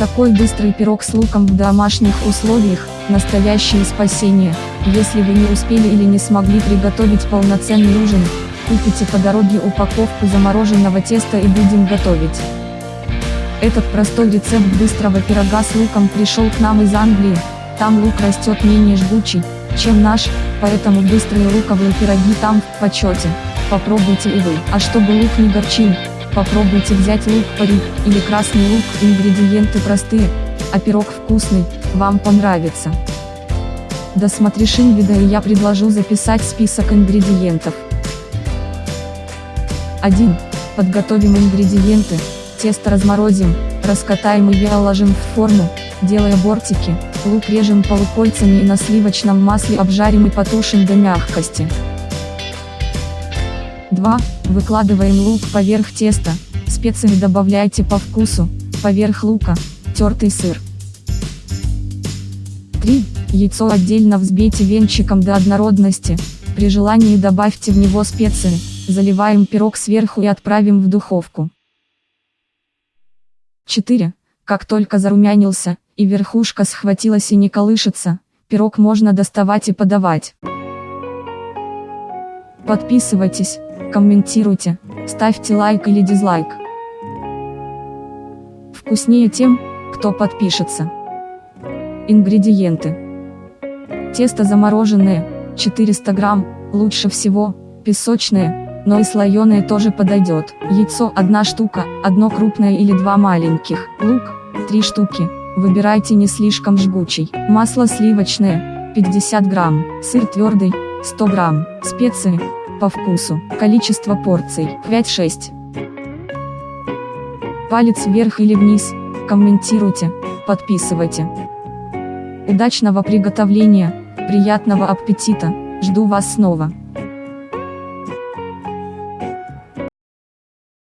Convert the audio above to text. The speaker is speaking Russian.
Такой быстрый пирог с луком в домашних условиях – настоящее спасение. Если вы не успели или не смогли приготовить полноценный ужин, купите по дороге упаковку замороженного теста и будем готовить. Этот простой рецепт быстрого пирога с луком пришел к нам из Англии, там лук растет менее жгучий, чем наш, поэтому быстрые луковые пироги там в почете. Попробуйте и вы. А чтобы лук не горчил, попробуйте взять лук парик или красный лук, ингредиенты простые, а пирог вкусный, вам понравится. Досмотришь видео и я предложу записать список ингредиентов. 1. Подготовим ингредиенты, тесто разморозим, раскатаем и выложим в форму, делая бортики, лук режем полукольцами и на сливочном масле обжарим и потушим до мягкости. 2. Выкладываем лук поверх теста, специи добавляйте по вкусу, поверх лука, тертый сыр. 3. Яйцо отдельно взбейте венчиком до однородности, при желании добавьте в него специи, заливаем пирог сверху и отправим в духовку. 4. Как только зарумянился, и верхушка схватилась и не колышется, пирог можно доставать и подавать. Подписывайтесь, комментируйте, ставьте лайк или дизлайк. Вкуснее тем, кто подпишется. Ингредиенты. Тесто замороженное, 400 грамм, лучше всего, песочное, но и слоеное тоже подойдет. Яйцо 1 штука, одно крупное или два маленьких. Лук 3 штуки, выбирайте не слишком жгучий. Масло сливочное 50 грамм, сыр твердый 100 грамм, специи по вкусу, количество порций 5-6. Палец вверх или вниз, комментируйте, подписывайте. Удачного приготовления, приятного аппетита, жду вас снова.